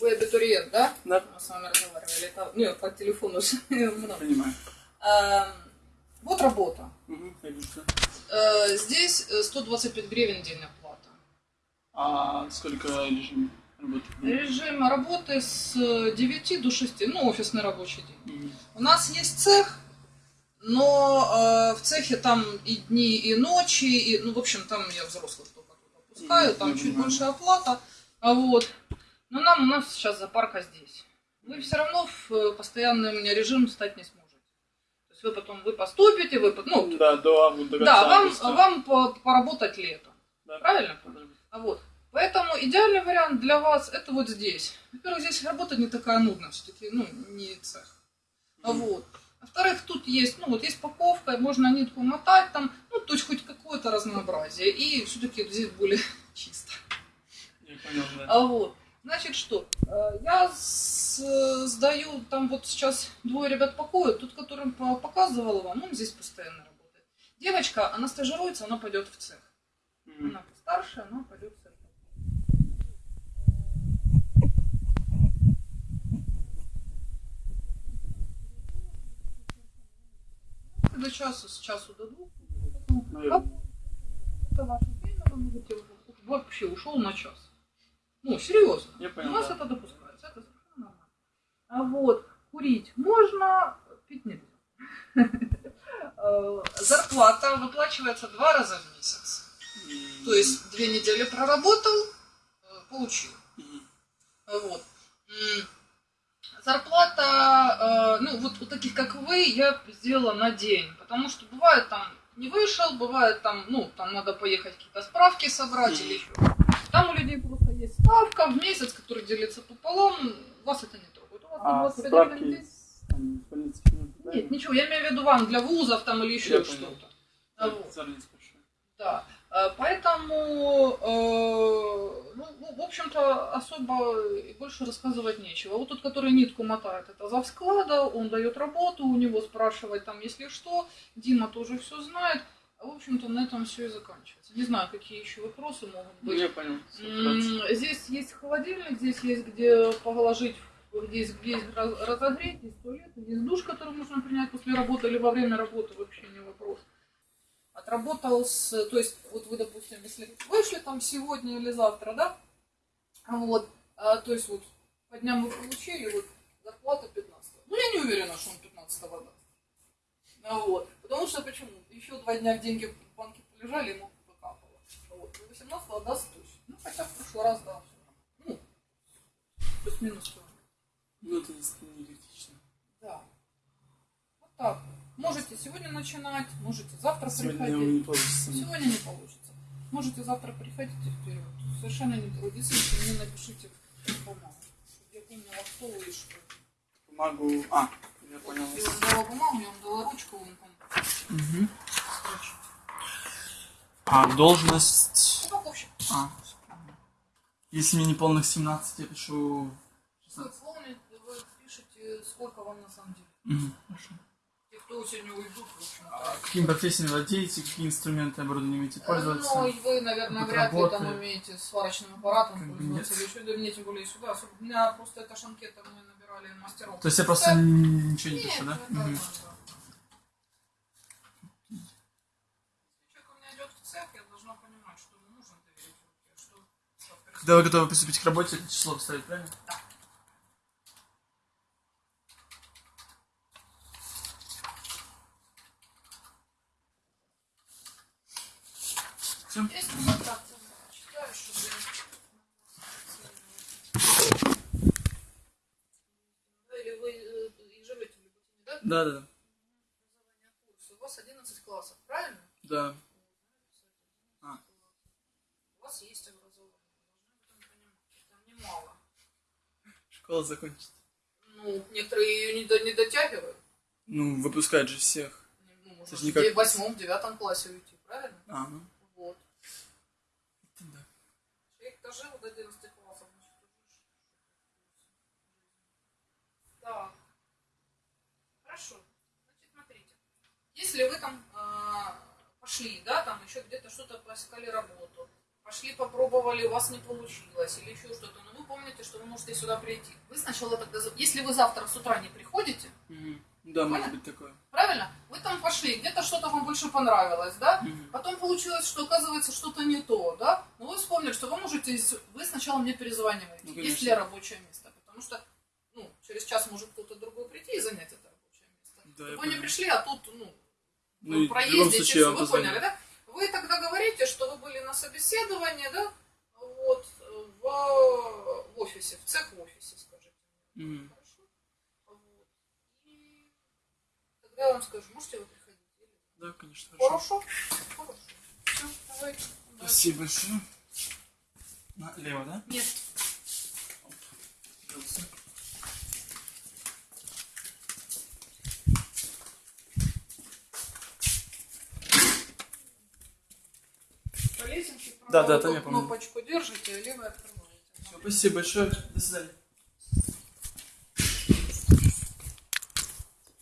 Вы абитуриент, да? Да. Мы с вами разговаривали. Это, ну, по телефону же много. Понимаю. Эм, Вот работа. Угу. Э, Здесь э, 125 гривен день оплата. А сколько режим работы? Режим работы с 9 до 6, ну, офисный рабочий день. Мгм. У нас есть цех, но э, в цехе там и дни, и ночи, и, ну, в общем, там я взрослых только тут опускаю, там чуть больше оплата, а вот. Но нам, у нас сейчас зоопарка здесь. Вы все равно в э, постоянный у меня режим стать не сможете. То есть вы потом, вы поступите, вы, по- ну, Да, до до да, вам, вам по- поработать летом. Да. Правильно? А вот. Поэтому идеальный вариант для вас это вот здесь. Во-первых, здесь работа не такая нудная, все-таки, ну, не цех. А вот. Во-вторых, тут есть, ну, вот есть паковка, можно нитку мотать там, ну, то есть хоть какое-то разнообразие. И все-таки здесь более чисто. Я понял, да. А вот. Значит, что? Э, Я э, сдаю, там вот сейчас двое ребят пакуют, тот, которым по- показывала вам, он здесь постоянно работает. Девочка, она стажируется, она пойдет в цех. Она постарше, она пойдет в цех. До часа, с часу до двух. Это ваше время, вы можете вообще ушел на час. Ну, серьезно. Я У понял, нас да. это допускается, это совершенно нормально. А вот курить можно, пить нельзя. Э, Зарплата выплачивается два раза в месяц. То есть две недели проработал, э, получил. Мгм. Вот. Зарплата, э, ну вот у таких как вы, я сделала на день, потому что бывает там не вышел, бывает там, ну, там надо поехать какие-то справки собрать или еще. Там у людей просто есть ставка в месяц, который делится пополам, вас это не трогает. У вас А 25 гривен в справки из, там, да? Нет, ничего, я имею в виду вам для вузов там или еще что-то. А вот. Да, э, поэтому, э, ну, ну, в общем-то, особо и больше рассказывать нечего. Вот тот, который нитку мотает, это зав склада, он дает работу, у него спрашивать там, если что, Дима тоже все знает. А, В общем-то, на этом все и заканчивается. Не знаю, какие еще вопросы могут Ну, быть. я понял. Здесь есть холодильник, здесь есть где положить, здесь где есть разогреть, есть туалет, есть душ, который можно принять после работы или во время работы, вообще не вопрос. Отработал с, то есть, вот вы, допустим, если вышли там сегодня или завтра, да, а вот, а, то есть вот по дням вы получили, вот зарплата 15 Ну, я не уверена, что он 15 даст. А вот, что почему? Еще два дня деньги в банке полежали, ему покапало. Вот, и 18 даст точно. Ну, хотя в прошлый раз дал. Ну, плюс-минус всё. Ну, это не критично. Да. Вот так. Можете сегодня начинать, можете завтра Сегодня приходить. не получится. Сегодня не получится. Можете завтра приходить вперед. Совершенно не трудитесь, если мне напишите в бумагу. чтобы Я помнила, кто вы и что. Бумагу... А, я понял. Я дала бумагу, я вам дала ручку, там. А, должность... Упаковщик. А, если мне не полных 17, я пишу... Вы помните, вы пишете, сколько вам на самом деле. Мгм, Хорошо. Те, кто сегодня уйдут, в общем-то. А какими профессиями владеете, какие инструменты оборудования умеете пользоваться? Ну, вы, наверное, вряд ли там умеете сварочным аппаратом пользоваться или еще, да мне тем более сюда. У меня просто это шанкета, мы. То есть я просто Да. ничего не пишу, да? да. Когда вы готовы приступить к работе, это число поставить, правильно? Все? Есть контакты, читаю, чтобы... Или вы э, и живете в Люботине, да? Да, да. У вас 11 классов, правильно? Да. А. У вас есть образование, вы должны этом понимать. Там немало. Школа закончится. Ну, некоторые ее не, до- не дотягивают. Ну, выпускают же всех. Ну, можно ж в восьмом, девятом классе уйти, правильно? А, ну. Вот. это да. Человек дожил до 11 классов, значит, уже ж- Так. Хорошо. Значит, смотрите. Если вы там а, пошли, да, там еще где-то что-то поискали работу, пошли попробовали, у вас не получилось или еще что-то, но вы помните, что вы можете сюда прийти. Вы сначала тогда, если вы завтра с утра не приходите, Мгм. Да, может быть такое. правильно, вы там пошли, где-то что-то вам больше понравилось, да, Мгм. потом получилось, что оказывается что-то не то, да, но вы вспомнили, что вы можете, вы сначала мне перезваниваете, Ну, есть ли рабочее место, потому что, ну, через час может кто-то другой прийти и занять это рабочее место. Да, вы не пришли, а тут, ну, Ну, любом проездите, случае вы поняли, да? Вы тогда говорите, что вы были на собеседовании, да, вот, э, в, в офисе, в цех в офисе, скажите. Мгм. Хорошо? Вот. И тогда я вам скажу, можете вы приходить? Да, конечно, хорошо. Хорошо? Хорошо. Все, давайте. Спасибо большое. Налево, да? Нет. По лесенке Да, да, там я помню. кнопочку держите, а открываете. Всё, Спасибо большое. До свидания.